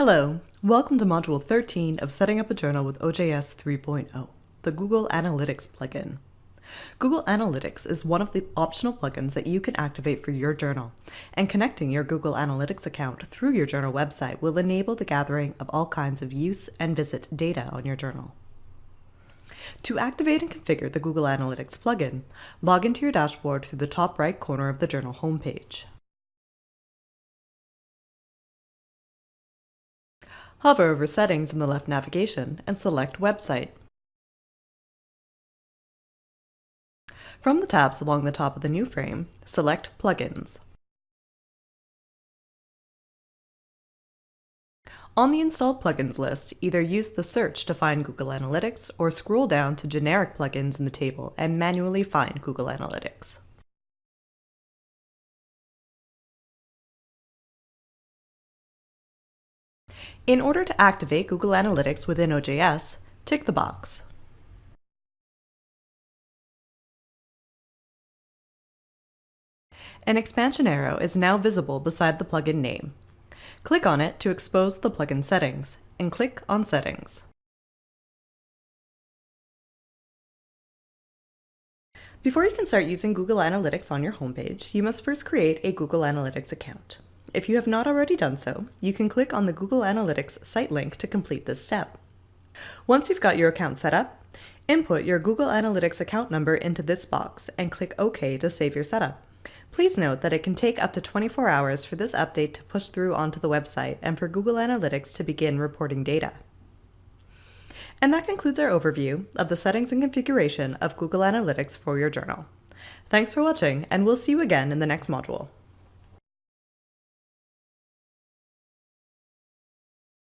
Hello, welcome to Module 13 of Setting Up a Journal with OJS 3.0, the Google Analytics plugin. Google Analytics is one of the optional plugins that you can activate for your journal, and connecting your Google Analytics account through your journal website will enable the gathering of all kinds of use and visit data on your journal. To activate and configure the Google Analytics plugin, log into your dashboard through the top right corner of the journal homepage. Hover over Settings in the left navigation and select Website. From the tabs along the top of the new frame, select Plugins. On the installed plugins list, either use the search to find Google Analytics or scroll down to generic plugins in the table and manually find Google Analytics. In order to activate Google Analytics within OJS, tick the box. An expansion arrow is now visible beside the plugin name. Click on it to expose the plugin settings, and click on Settings. Before you can start using Google Analytics on your homepage, you must first create a Google Analytics account. If you have not already done so, you can click on the Google Analytics site link to complete this step. Once you've got your account set up, input your Google Analytics account number into this box and click OK to save your setup. Please note that it can take up to 24 hours for this update to push through onto the website and for Google Analytics to begin reporting data. And that concludes our overview of the settings and configuration of Google Analytics for your journal. Thanks for watching, and we'll see you again in the next module.